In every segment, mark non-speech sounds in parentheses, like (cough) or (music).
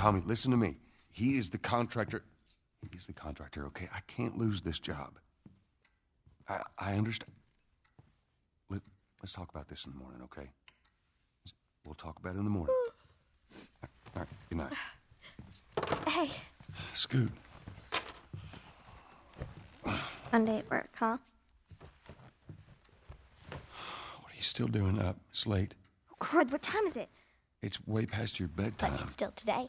Tommy, listen to me. He is the contractor. He's the contractor, okay? I can't lose this job. I, I understand. Let, let's talk about this in the morning, okay? We'll talk about it in the morning. Mm. All right, good night. Hey, Scoot. Monday at work, huh? What are you still doing up? It's late. Oh, crud, what time is it? It's way past your But bedtime. it's still today.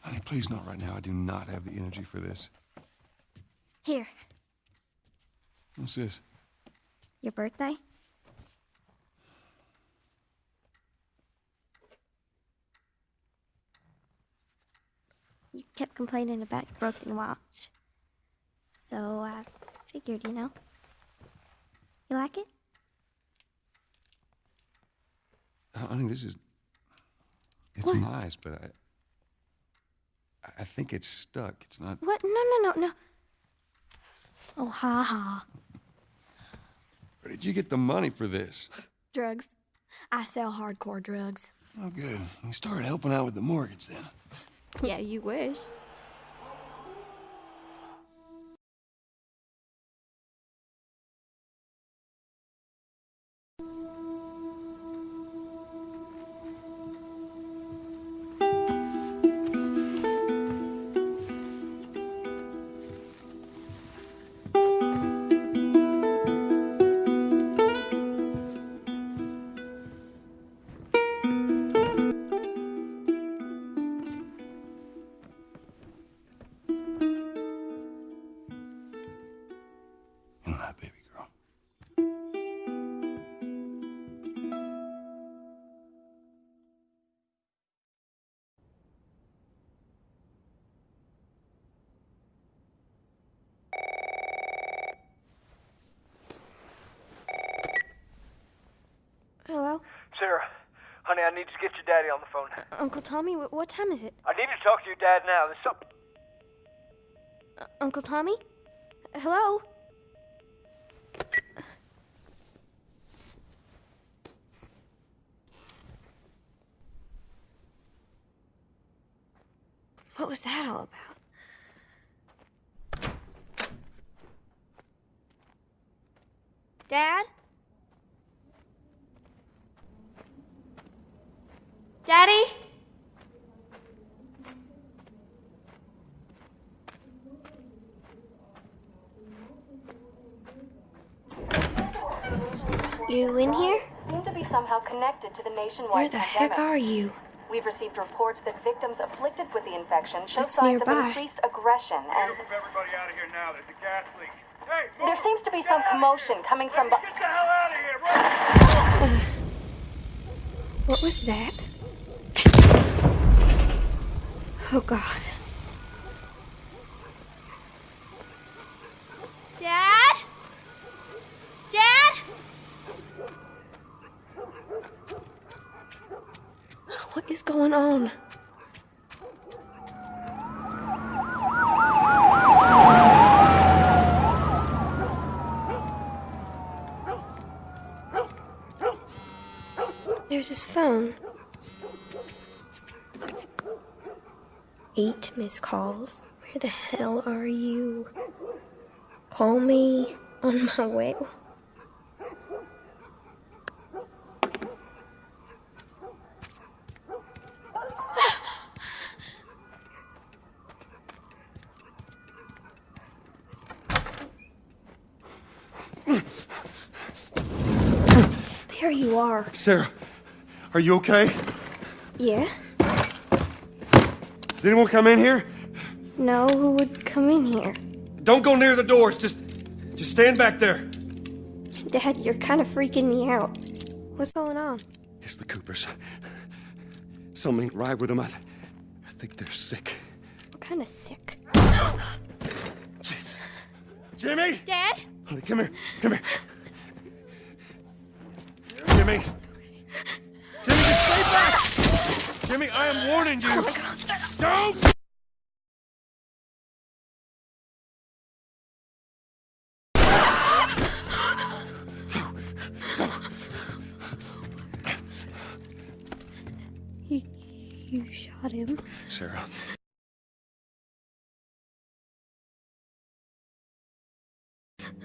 Honey, please not right now. I do not have the energy for this. Here, What's this? your birthday? You kept complaining about your broken watch. So I figured, you know. You like it? Honey, this is. It's What? nice, but I. I think it's stuck. It's not. What? No, no, no, no. Oh, ha ha. Where did you get the money for this? Drugs. I sell hardcore drugs. Oh, good. You started helping out with the mortgage then. Yeah, you wish. Good night, baby girl. Hello? Sarah, honey, I need to get your daddy on the phone. Uncle Tommy, wh- what time is it? I need to talk to your dad now. There's something. Uh, Uncle Tommy? Hello? Was that all about? Dad? Daddy? You in here? seem to be somehow connected to the nationwide Where the pandemic. heck are you? We've received reports that victims afflicted with the infection show That's signs nearby. of increased aggression, and Move everybody out of here now. There's a gas leak. Hey, move! there seems to be some commotion coming from. Get the hell out of here! Run! What was that? Oh, God. Dad? Dad? What is going on? There's his phone. Eight missed calls. Where the hell are you? Call me on my way. There you are. Sarah, are you okay? Yeah? Does anyone come in here? No, who would come in here? Don't go near the doors. Just, just stand back there. Dad, you're kind of freaking me out. What's going on? It's the Coopers. Something ain't right with them. I, I think they're sick. I'm kind of sick. (gasps) Jesus. Jimmy! Dad? Honey, come here. Come here. Jimmy. Jimmy, just stay back. Jimmy, I am warning you. Don't.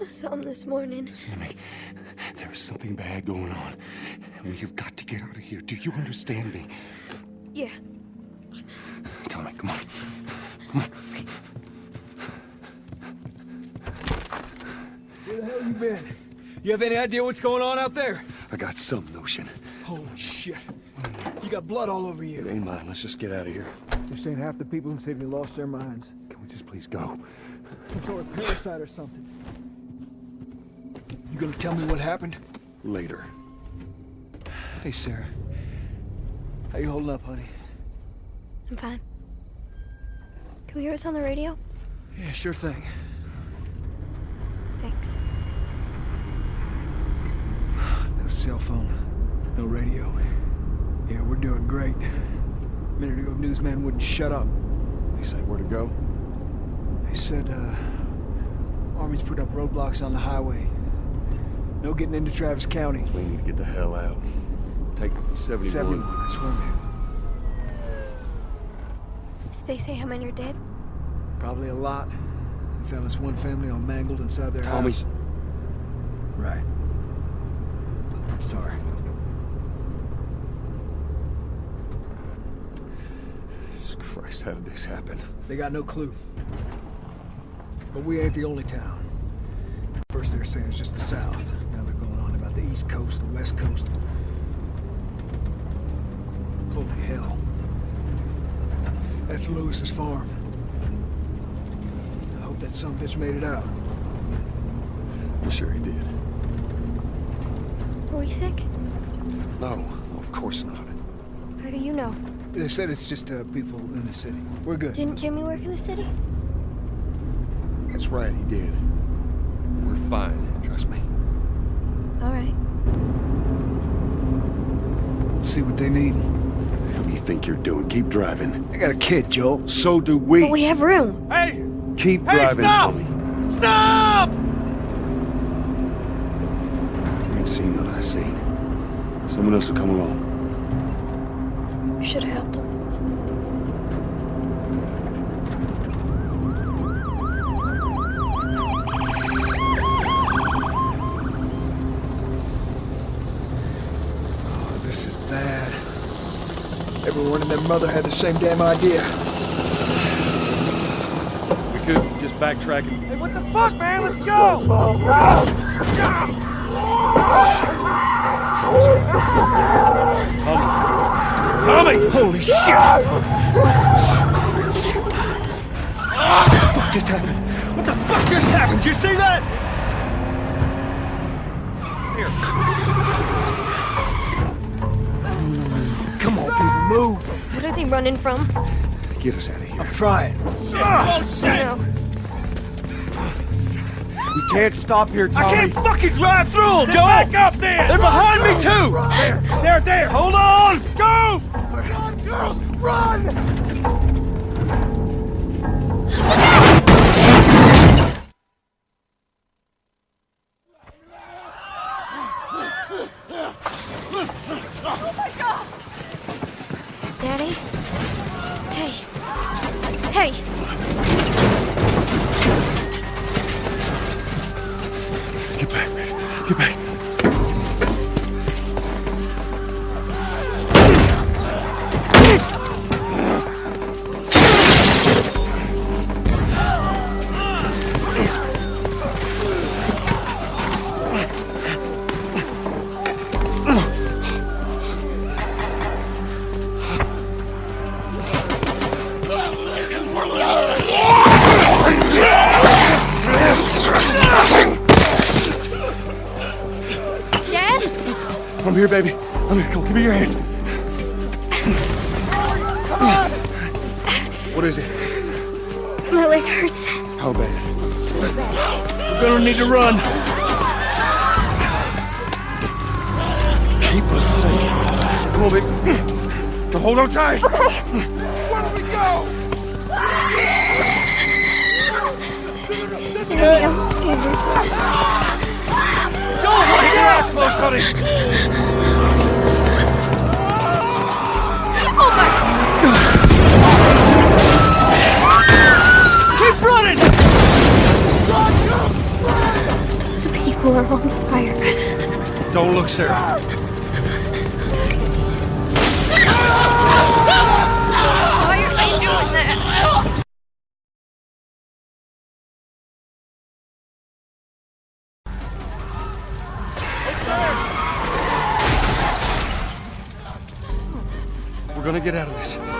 I saw him this morning. Listen to me. There is something bad going on. And we have got to get out of here. Do you understand me? Yeah. Tommy, come on. Come on. Where the hell you been? You have any idea what's going on out there? I got some notion. Holy shit. You got blood all over you. It you. ain't mine. Let's just get out of here. This ain't half the people in the city lost their minds. Can we just please go? Some sort of parasite or something. You gonna tell me what happened? Later. Hey, Sarah. How you holding up, honey? I'm fine. Can we hear us on the radio? Yeah, sure thing. Thanks. No cell phone. No radio. Yeah, we're doing great. A minute ago, newsman wouldn't shut up. They say where to go? They said, uh... Army's put up roadblocks on the highway. No getting into Travis County. We need to get the hell out. Take 71. 71, I swear, man. Did they say how many are dead? Probably a lot. They found this one family all mangled inside their Tommy. house. Right. I'm sorry. Jesus Christ, how did this happen? They got no clue. But we ain't the only town. First they were saying it's just the south. East coast, the west coast. Holy hell. That's Lewis's farm. I hope that some bitch made it out. I'm sure he did. Were we sick? No, of course not. How do you know? They said it's just uh, people in the city. We're good. Didn't Jimmy work in the city? That's right, he did. We're fine, trust me. All right. Let's see what they need. What do you think you're doing? Keep driving. I got a kid, Joel. So do we. But we have room. Hey! Keep Hey, driving, stop! Tommy. Stop! You ain't seen what I seen. Someone else will come along. You should have helped him. Everyone and their mother had the same damn idea. We could just backtracking. Hey, what the fuck, man? Let's go! Tommy! Holy shit! what the fuck just happened? What the fuck just happened? Did you see that? Here. Move. What are they running from? Get us out of here. I'm trying. oh No. We can't stop here, Tommy. I can't fucking drive through them, Joel! back up there! They're behind me, too! There, there, there! Hold on! Go! Girls, run! Need to run. Keep us safe. Come on, baby. Now hold on tight. Daddy, I'm scared. Joel, watch your ass close, honey! Oh my are on fire. Don't look, Sarah. Why are they doing that? We're gonna get out of this.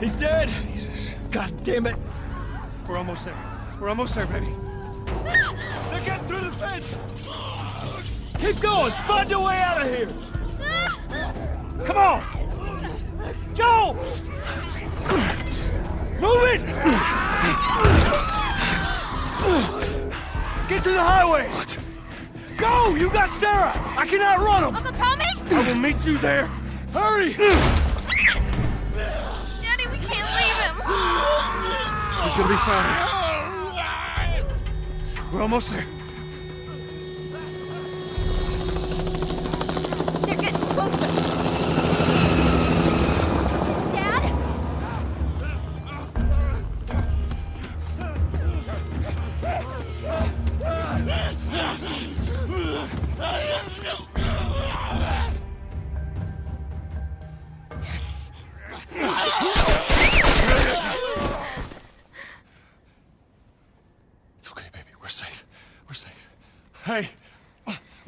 He's dead! Jesus. God damn it! We're almost there. We're almost there, baby. They're getting through the fence! Keep going! Find your way out of here! Come on! Joel! Move it! Get to the highway! What? Go! You got Sarah! I cannot run them! Uncle Tommy? I will meet you there! Hurry! He's gonna be fine. We're almost there. They're getting closer.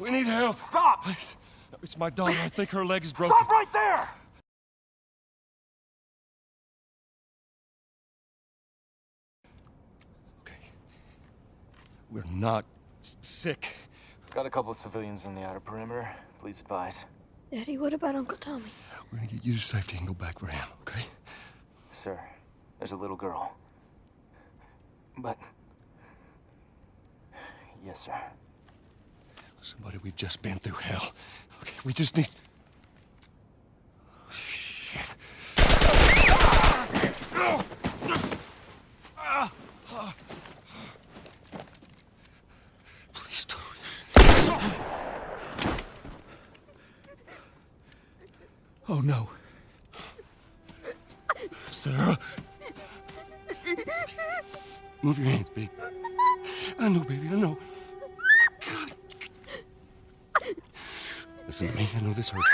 We need help. Stop! Please. It's my daughter. I think her leg is broken. Stop right there! Okay. We're not s- sick. Got a couple of civilians on the outer perimeter. Please advise. Daddy, what about Uncle Tommy? We're gonna get you to safety and go back for him, okay? Sir, there's a little girl. But... Yes, sir. Buddy, we've just been through hell. Okay, we just need... Shit. Please don't. Oh no. Sarah. Move your hands, babe. I know, baby, I know. God. Me. I know this hurts.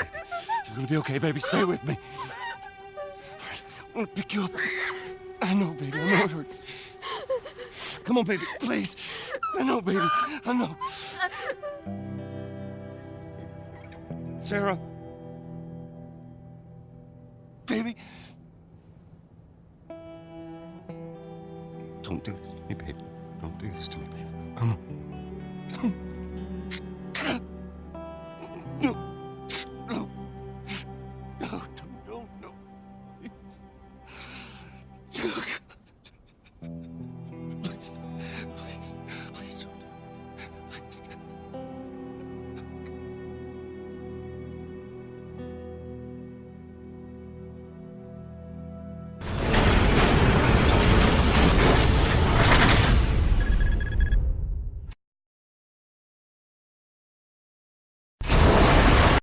You're gonna be okay, baby. Stay with me. All right, I'm gonna pick you up. I know, baby. I know it hurts. Come on, baby, please. I know, baby. I know. Sarah. Baby. Don't do this to me, baby. Don't do this to me, baby. Come on.